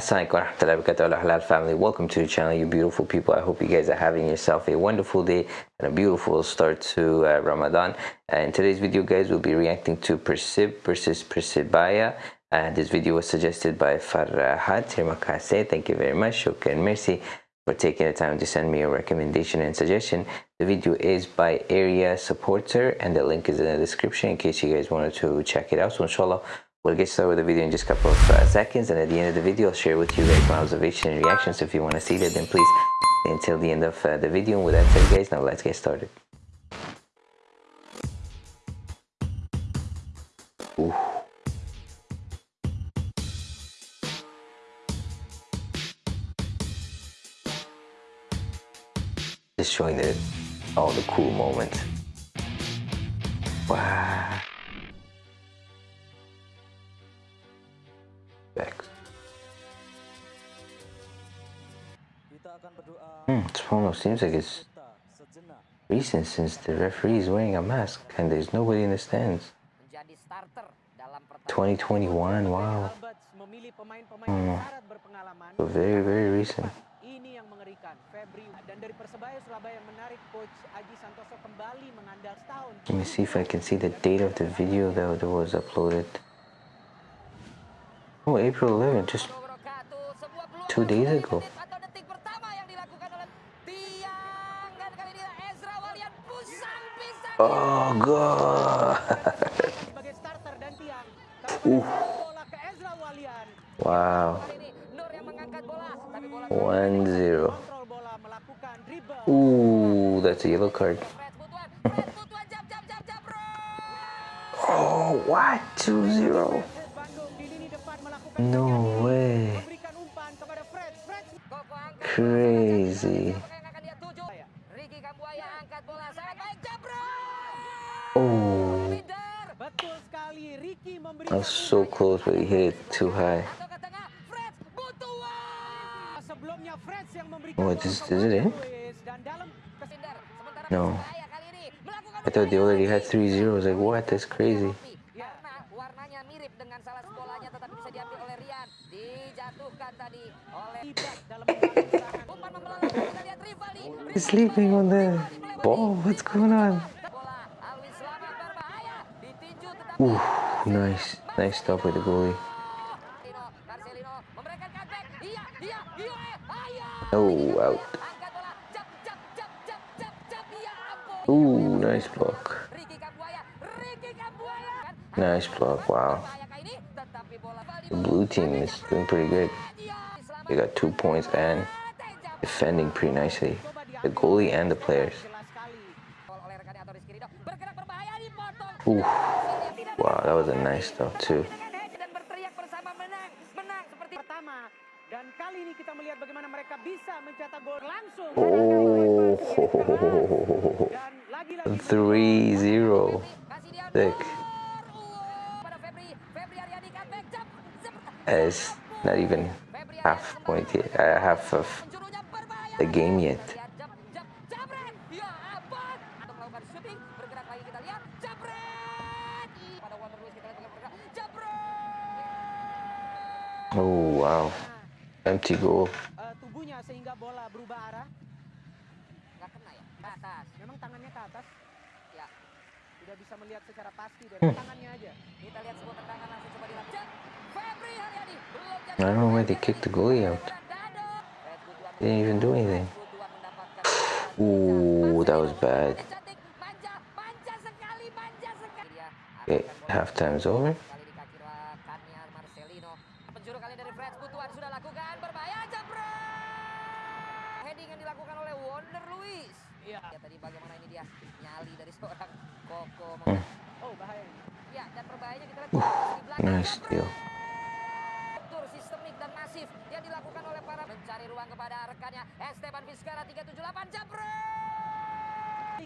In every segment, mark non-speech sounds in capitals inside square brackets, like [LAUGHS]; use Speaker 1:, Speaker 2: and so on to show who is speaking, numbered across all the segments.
Speaker 1: Assalamualaikum warahmatullahi wabarakatuh halal family. Welcome to the channel you beautiful people. I hope you guys are having yourself a wonderful day and a beautiful start to uh, Ramadan. And in today's video guys we'll be reacting to Persib versus Persebaya and this video was suggested by Farhad terima kasih thank you very much shukran merci for taking the time to send me a recommendation and suggestion. The video is by area supporter and the link is in the description in case you guys wanted to check it out. So inshallah We'll get started with the video in just a couple of uh, seconds and at the end of the video I'll share with you guys my observation and reactions so if you want to see that then please [LAUGHS] until the end of uh, the video and with that said guys now let's get started. Ooh. Just showing the, all the cool moments. Wow. Hmm, it almost seems like it's recent since the referee is wearing a mask and there's nobody in the stands. 2021, wow. Hmm. So very, very recent. Let me see if I can see the date of the video that was uploaded. Oh, April 11, just two days ago. Oh god. [LAUGHS] uh. Wow. One zero. Ooh, that's a yellow card. [LAUGHS] oh, what? Two zero. No way. Crazy. Oh. I was so close, but he hit it too high. Oh, this, is it in? No. I thought they already had three zeros. Like, what? That's crazy. [LAUGHS] He's sleeping on the ball. What's going on? Ooh, nice. Nice stop with the goalie. Oh, out. Ooh, nice block. Nice block, wow. The blue team is doing pretty good. They got two points and defending pretty nicely. The goalie and the players. Ooh. Wow, that was a nice stuff too. Oh, three zero, sick. It's not even half point yet, uh, half of the game yet. Oh wow, empty goal. Uh, tubuhnya sehingga bola berubah arah. Nggak kena ya? Ke atas. Memang tangannya ke atas. Tidak bisa melihat secara pasti dari hmm. tangannya aja. Kita lihat sebuah tendangan langsung coba dilakukan. Febri Haryadi belum jadi. I don't know why they kicked the goalie out. They didn't even do anything. Ooh, that was bad. Okay, halftime's over. [LAUGHS] Oh, bahaya. Ya, dan berbahayanya kita lihat uh, nice deal. sistemik dan masif yang dilakukan oleh para mencari ruang kepada rekannya Esteban Vizcara 378 Jabro.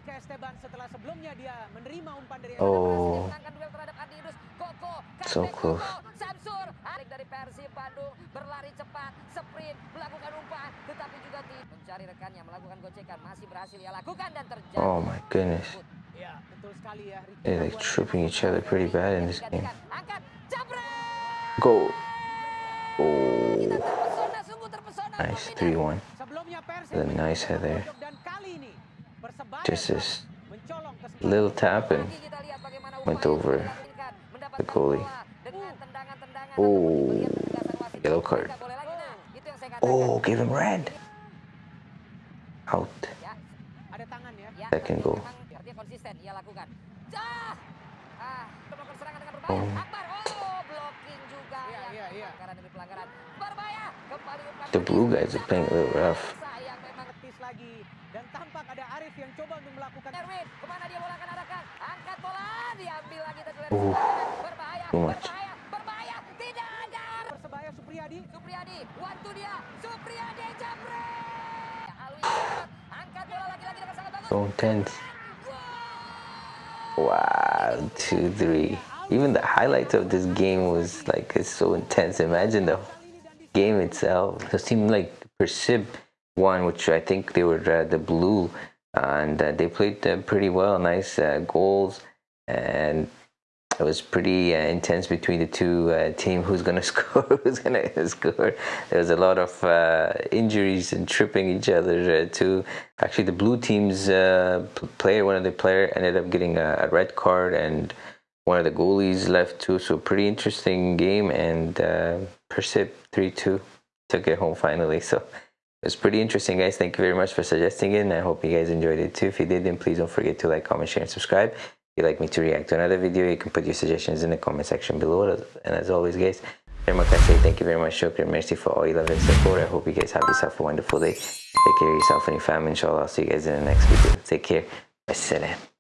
Speaker 1: Ke Esteban setelah sebelumnya dia menerima umpan dari Oh. duel terhadap Adidus. Koko, so close. Samsur, Arik dari Persib Bandung berlari cepat, sprint, melakukan umpan, mencari rekannya, melakukan gocekan, masih berhasil ia lakukan dan terjadi. Oh my goodness. They're like tripping each other pretty bad in this game. Go. Oh,
Speaker 2: Terpesona, sungguh terpesona.
Speaker 1: nice 3-1.
Speaker 3: Sebelumnya
Speaker 1: The nice head there.
Speaker 3: dan kali ini Persebaya
Speaker 1: Just this little tap and
Speaker 2: Lagi kita lihat bagaimana
Speaker 1: went over the goalie.
Speaker 2: bola dengan oh. tendangan-tendangan
Speaker 1: Oh,
Speaker 2: ataupun melihat ketegasan wasit.
Speaker 1: yellow card.
Speaker 2: Tidak boleh lagi, nah, itu yang saya katakan.
Speaker 1: Oh, give him red. Out.
Speaker 2: Ya,
Speaker 3: ada tangan ya.
Speaker 1: Second goal.
Speaker 2: memang Artinya konsisten ia lakukan. Ah, ah, melakukan serangan dengan berbahaya.
Speaker 1: Oh.
Speaker 2: Akbar, oh, blocking juga
Speaker 3: Iya,
Speaker 2: yang
Speaker 3: iya, iya.
Speaker 2: pelanggaran demi pelanggaran. Berbahaya, kembali
Speaker 1: The blue guys are playing a little rough.
Speaker 2: Sayang memang
Speaker 3: Ketis lagi dan tampak ada Arif yang coba untuk melakukan
Speaker 2: Erwin, ke mana dia bola akan arahkan? Angkat bola, diambil lagi tadi oleh
Speaker 1: Uh,
Speaker 2: berbahaya, berbahaya.
Speaker 1: Intense. Wow, 2-3. Even the highlights of this game was like, it's so intense. Imagine the game itself. It seemed like Persib won, which I think they were uh, the blue, and uh, they played uh, pretty well. Nice uh, goals, and it was pretty uh, intense between the two uh, team. Who's gonna [LAUGHS] score? Who's gonna score? There was a lot of uh, injuries and tripping each other uh, too. Actually, the blue team's uh, player, one of the player, ended up getting a, a red card, and one of the goalies left too. So pretty interesting game, and uh, three two took it home finally. [LAUGHS] So. It was pretty interesting, guys. Thank you very much for suggesting it, and I hope you guys enjoyed it too. If you did, then please don't forget to like, comment, share, and subscribe. You'd like me to react to another video, you can put your suggestions in the comment section below. And as always, guys, very much I say thank you very much, shukran, merci for all your love and support. I hope you guys have yourself a wonderful day. Take care of yourself and your family. Inshallah, I'll see you guys in the next video. Take care. Wassalam.